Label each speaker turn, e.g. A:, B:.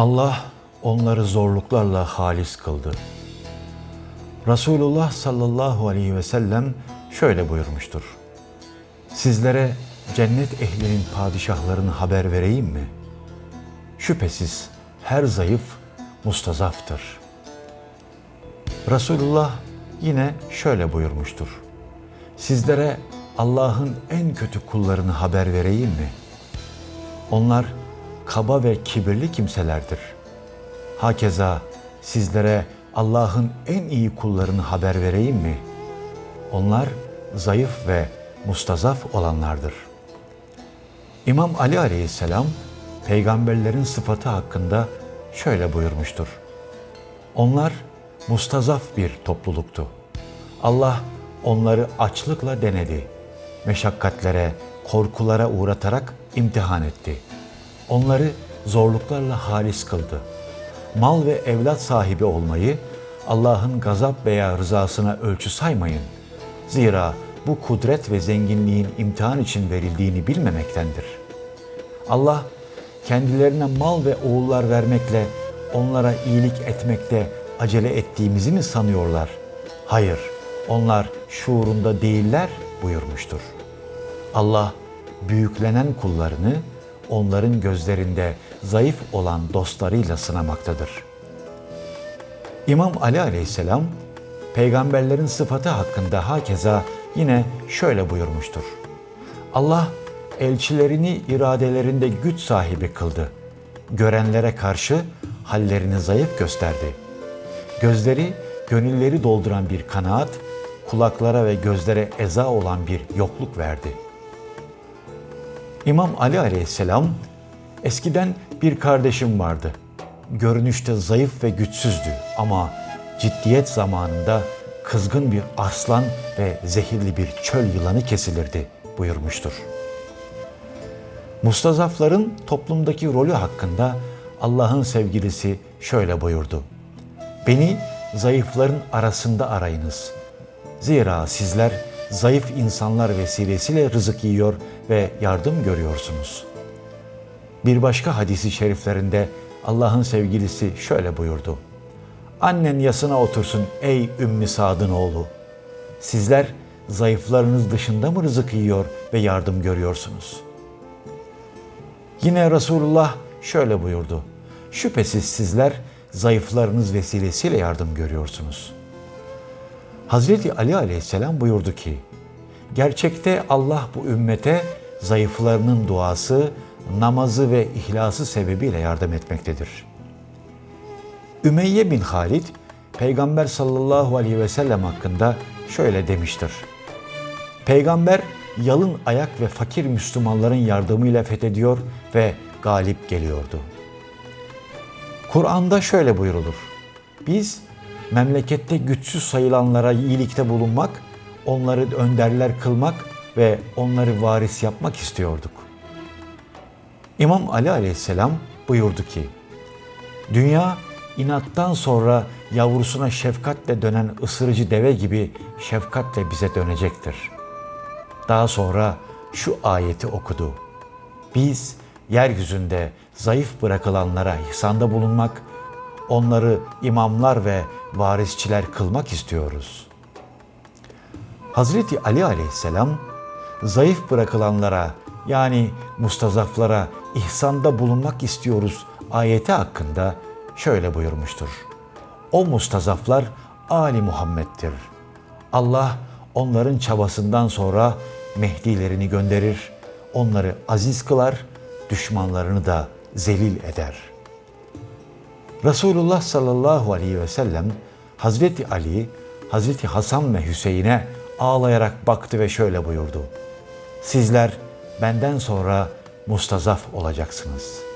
A: Allah onları zorluklarla halis kıldı. Resulullah sallallahu aleyhi ve sellem şöyle buyurmuştur. Sizlere cennet ehlinin padişahlarını haber vereyim mi? Şüphesiz her zayıf mustazaftır. Resulullah yine şöyle buyurmuştur. Sizlere Allah'ın en kötü kullarını haber vereyim mi? Onlar kaba ve kibirli kimselerdir. Hakeza sizlere Allah'ın en iyi kullarını haber vereyim mi? Onlar zayıf ve mustazaf olanlardır. İmam Ali aleyhisselam peygamberlerin sıfatı hakkında şöyle buyurmuştur. Onlar mustazaf bir topluluktu. Allah onları açlıkla denedi. Meşakkatlere, korkulara uğratarak imtihan etti. Onları zorluklarla halis kıldı. Mal ve evlat sahibi olmayı Allah'ın gazap veya rızasına ölçü saymayın. Zira bu kudret ve zenginliğin imtihan için verildiğini bilmemektendir. Allah kendilerine mal ve oğullar vermekle onlara iyilik etmekte acele ettiğimizi mi sanıyorlar? Hayır, onlar şuurunda değiller buyurmuştur. Allah büyüklenen kullarını onların gözlerinde zayıf olan dostlarıyla sınamaktadır. İmam Ali aleyhisselam peygamberlerin sıfatı hakkında hakeza yine şöyle buyurmuştur. Allah elçilerini iradelerinde güç sahibi kıldı. Görenlere karşı hallerini zayıf gösterdi. Gözleri gönülleri dolduran bir kanaat, kulaklara ve gözlere eza olan bir yokluk verdi. İmam Ali aleyhisselam, eskiden bir kardeşim vardı. Görünüşte zayıf ve güçsüzdü ama ciddiyet zamanında kızgın bir aslan ve zehirli bir çöl yılanı kesilirdi buyurmuştur. Mustazafların toplumdaki rolü hakkında Allah'ın sevgilisi şöyle buyurdu. Beni zayıfların arasında arayınız. Zira sizler zayıf insanlar vesilesiyle rızık yiyor ve yardım görüyorsunuz. Bir başka hadisi şeriflerinde Allah'ın sevgilisi şöyle buyurdu. Annen yasına otursun ey Ümmü Sad'ın oğlu. Sizler zayıflarınız dışında mı rızık yiyor ve yardım görüyorsunuz? Yine Resulullah şöyle buyurdu. Şüphesiz sizler zayıflarınız vesilesiyle yardım görüyorsunuz. Hazreti Ali aleyhisselam buyurdu ki, Gerçekte Allah bu ümmete zayıflarının duası, namazı ve ihlası sebebiyle yardım etmektedir. Ümeyye bin Halid, Peygamber sallallahu aleyhi ve sellem hakkında şöyle demiştir. Peygamber yalın ayak ve fakir Müslümanların yardımıyla fethediyor ve galip geliyordu. Kur'an'da şöyle buyurulur. Biz memlekette güçsüz sayılanlara iyilikte bulunmak, onları önderler kılmak ve onları varis yapmak istiyorduk. İmam Ali aleyhisselam buyurdu ki, Dünya inattan sonra yavrusuna şefkatle dönen ısırıcı deve gibi şefkatle bize dönecektir. Daha sonra şu ayeti okudu. Biz yeryüzünde zayıf bırakılanlara ihsanda bulunmak, onları imamlar ve varisçiler kılmak istiyoruz. Hazreti Ali aleyhisselam zayıf bırakılanlara yani mustazaflara ihsanda bulunmak istiyoruz ayeti hakkında şöyle buyurmuştur. O mustazaflar Ali Muhammed'dir. Allah onların çabasından sonra Mehdilerini gönderir, onları aziz kılar, düşmanlarını da zelil eder. Resulullah sallallahu aleyhi ve sellem Hazreti Ali, Hazreti Hasan ve Hüseyin'e ağlayarak baktı ve şöyle buyurdu. Sizler benden sonra mustazaf olacaksınız.''